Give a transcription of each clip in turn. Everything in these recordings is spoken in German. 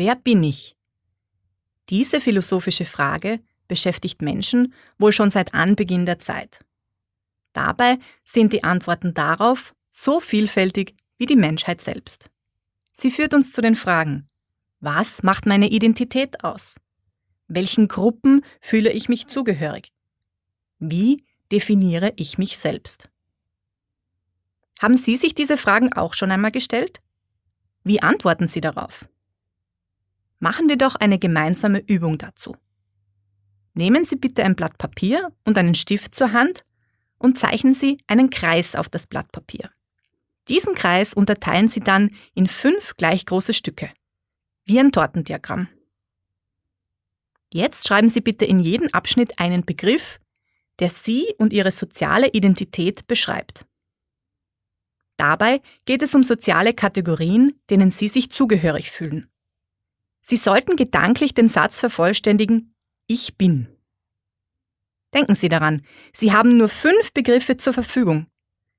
Wer bin ich? Diese philosophische Frage beschäftigt Menschen wohl schon seit Anbeginn der Zeit. Dabei sind die Antworten darauf so vielfältig wie die Menschheit selbst. Sie führt uns zu den Fragen, was macht meine Identität aus? Welchen Gruppen fühle ich mich zugehörig? Wie definiere ich mich selbst? Haben Sie sich diese Fragen auch schon einmal gestellt? Wie antworten Sie darauf? Machen wir doch eine gemeinsame Übung dazu. Nehmen Sie bitte ein Blatt Papier und einen Stift zur Hand und zeichnen Sie einen Kreis auf das Blatt Papier. Diesen Kreis unterteilen Sie dann in fünf gleich große Stücke, wie ein Tortendiagramm. Jetzt schreiben Sie bitte in jeden Abschnitt einen Begriff, der Sie und Ihre soziale Identität beschreibt. Dabei geht es um soziale Kategorien, denen Sie sich zugehörig fühlen. Sie sollten gedanklich den Satz vervollständigen Ich bin. Denken Sie daran, Sie haben nur fünf Begriffe zur Verfügung.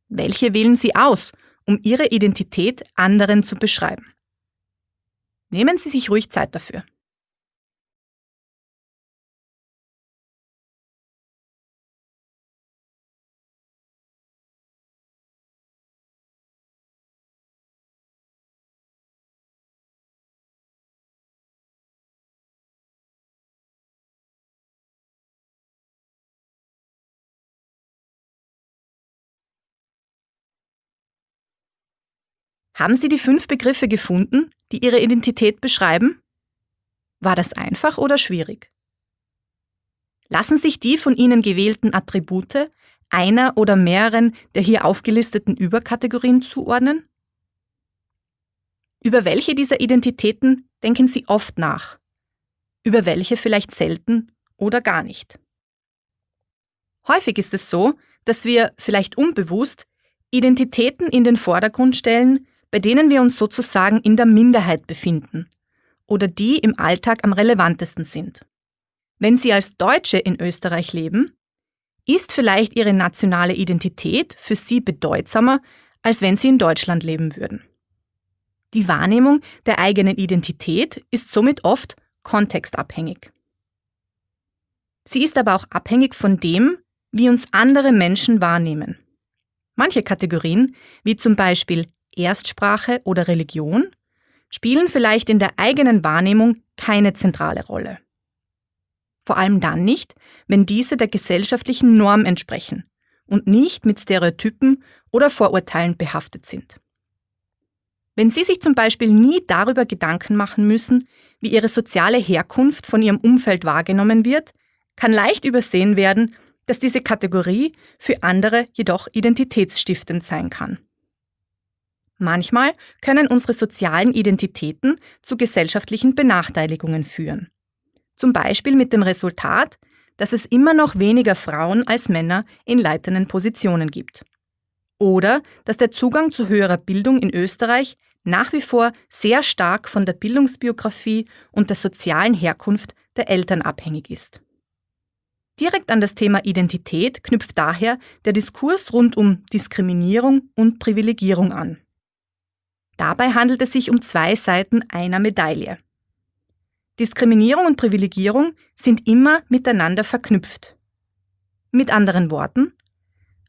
Welche wählen Sie aus, um Ihre Identität anderen zu beschreiben? Nehmen Sie sich ruhig Zeit dafür. Haben Sie die fünf Begriffe gefunden, die Ihre Identität beschreiben? War das einfach oder schwierig? Lassen sich die von Ihnen gewählten Attribute einer oder mehreren der hier aufgelisteten Überkategorien zuordnen? Über welche dieser Identitäten denken Sie oft nach? Über welche vielleicht selten oder gar nicht? Häufig ist es so, dass wir, vielleicht unbewusst, Identitäten in den Vordergrund stellen, bei denen wir uns sozusagen in der Minderheit befinden oder die im Alltag am relevantesten sind. Wenn Sie als Deutsche in Österreich leben, ist vielleicht Ihre nationale Identität für Sie bedeutsamer, als wenn Sie in Deutschland leben würden. Die Wahrnehmung der eigenen Identität ist somit oft kontextabhängig. Sie ist aber auch abhängig von dem, wie uns andere Menschen wahrnehmen. Manche Kategorien, wie zum Beispiel Erstsprache oder Religion spielen vielleicht in der eigenen Wahrnehmung keine zentrale Rolle. Vor allem dann nicht, wenn diese der gesellschaftlichen Norm entsprechen und nicht mit Stereotypen oder Vorurteilen behaftet sind. Wenn Sie sich zum Beispiel nie darüber Gedanken machen müssen, wie Ihre soziale Herkunft von Ihrem Umfeld wahrgenommen wird, kann leicht übersehen werden, dass diese Kategorie für andere jedoch identitätsstiftend sein kann. Manchmal können unsere sozialen Identitäten zu gesellschaftlichen Benachteiligungen führen. Zum Beispiel mit dem Resultat, dass es immer noch weniger Frauen als Männer in leitenden Positionen gibt. Oder dass der Zugang zu höherer Bildung in Österreich nach wie vor sehr stark von der Bildungsbiografie und der sozialen Herkunft der Eltern abhängig ist. Direkt an das Thema Identität knüpft daher der Diskurs rund um Diskriminierung und Privilegierung an. Dabei handelt es sich um zwei Seiten einer Medaille. Diskriminierung und Privilegierung sind immer miteinander verknüpft. Mit anderen Worten,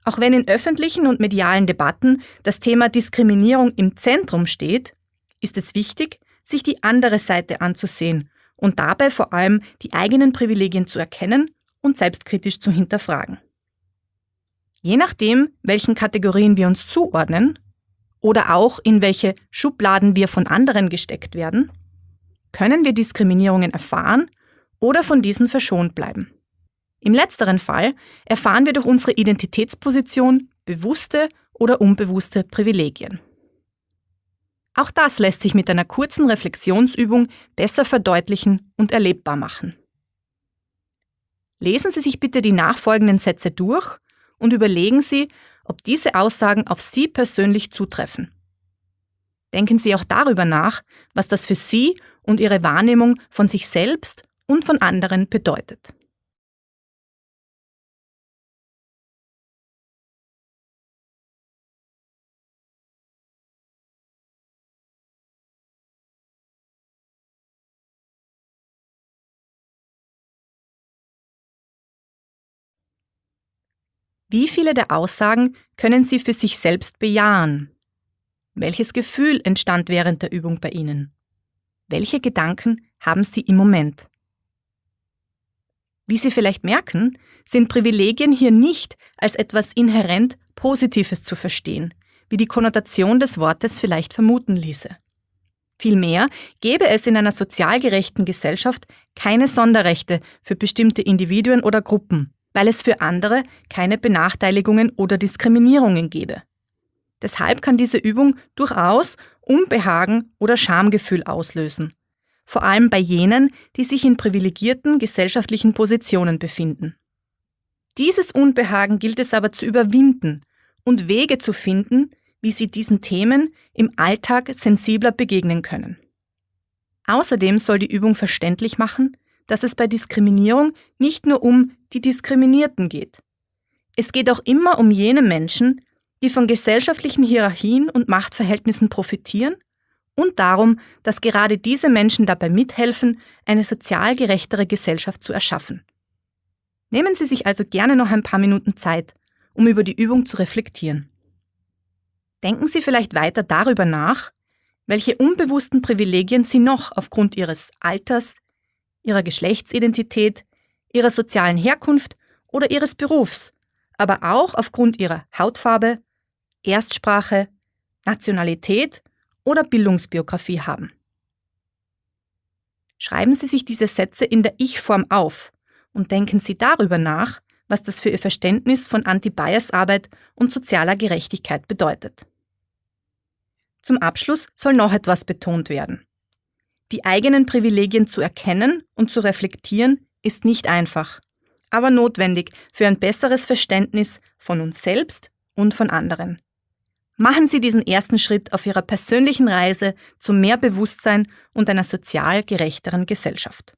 auch wenn in öffentlichen und medialen Debatten das Thema Diskriminierung im Zentrum steht, ist es wichtig, sich die andere Seite anzusehen und dabei vor allem die eigenen Privilegien zu erkennen und selbstkritisch zu hinterfragen. Je nachdem, welchen Kategorien wir uns zuordnen, oder auch in welche Schubladen wir von anderen gesteckt werden, können wir Diskriminierungen erfahren oder von diesen verschont bleiben. Im letzteren Fall erfahren wir durch unsere Identitätsposition bewusste oder unbewusste Privilegien. Auch das lässt sich mit einer kurzen Reflexionsübung besser verdeutlichen und erlebbar machen. Lesen Sie sich bitte die nachfolgenden Sätze durch und überlegen Sie, ob diese Aussagen auf Sie persönlich zutreffen. Denken Sie auch darüber nach, was das für Sie und Ihre Wahrnehmung von sich selbst und von anderen bedeutet. Wie viele der Aussagen können Sie für sich selbst bejahen? Welches Gefühl entstand während der Übung bei Ihnen? Welche Gedanken haben Sie im Moment? Wie Sie vielleicht merken, sind Privilegien hier nicht als etwas inhärent Positives zu verstehen, wie die Konnotation des Wortes vielleicht vermuten ließe. Vielmehr gäbe es in einer sozial gerechten Gesellschaft keine Sonderrechte für bestimmte Individuen oder Gruppen, weil es für andere keine Benachteiligungen oder Diskriminierungen gäbe. Deshalb kann diese Übung durchaus Unbehagen oder Schamgefühl auslösen, vor allem bei jenen, die sich in privilegierten gesellschaftlichen Positionen befinden. Dieses Unbehagen gilt es aber zu überwinden und Wege zu finden, wie sie diesen Themen im Alltag sensibler begegnen können. Außerdem soll die Übung verständlich machen, dass es bei Diskriminierung nicht nur um die Diskriminierten geht. Es geht auch immer um jene Menschen, die von gesellschaftlichen Hierarchien und Machtverhältnissen profitieren und darum, dass gerade diese Menschen dabei mithelfen, eine sozial gerechtere Gesellschaft zu erschaffen. Nehmen Sie sich also gerne noch ein paar Minuten Zeit, um über die Übung zu reflektieren. Denken Sie vielleicht weiter darüber nach, welche unbewussten Privilegien Sie noch aufgrund Ihres Alters, Ihrer Geschlechtsidentität, Ihrer sozialen Herkunft oder Ihres Berufs, aber auch aufgrund Ihrer Hautfarbe, Erstsprache, Nationalität oder Bildungsbiografie haben. Schreiben Sie sich diese Sätze in der Ich-Form auf und denken Sie darüber nach, was das für Ihr Verständnis von Anti-Bias-Arbeit und sozialer Gerechtigkeit bedeutet. Zum Abschluss soll noch etwas betont werden. Die eigenen Privilegien zu erkennen und zu reflektieren ist nicht einfach, aber notwendig für ein besseres Verständnis von uns selbst und von anderen. Machen Sie diesen ersten Schritt auf Ihrer persönlichen Reise zu mehr Bewusstsein und einer sozial gerechteren Gesellschaft.